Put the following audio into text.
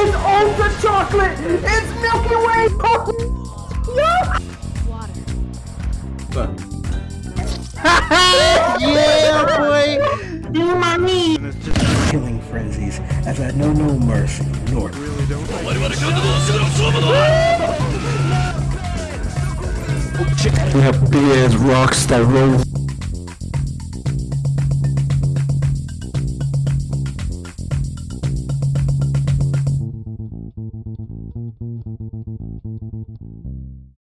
It's ultra chocolate! It's Milky Way! Yeah! yeah, know no mercy nor We have big ass rocks that roll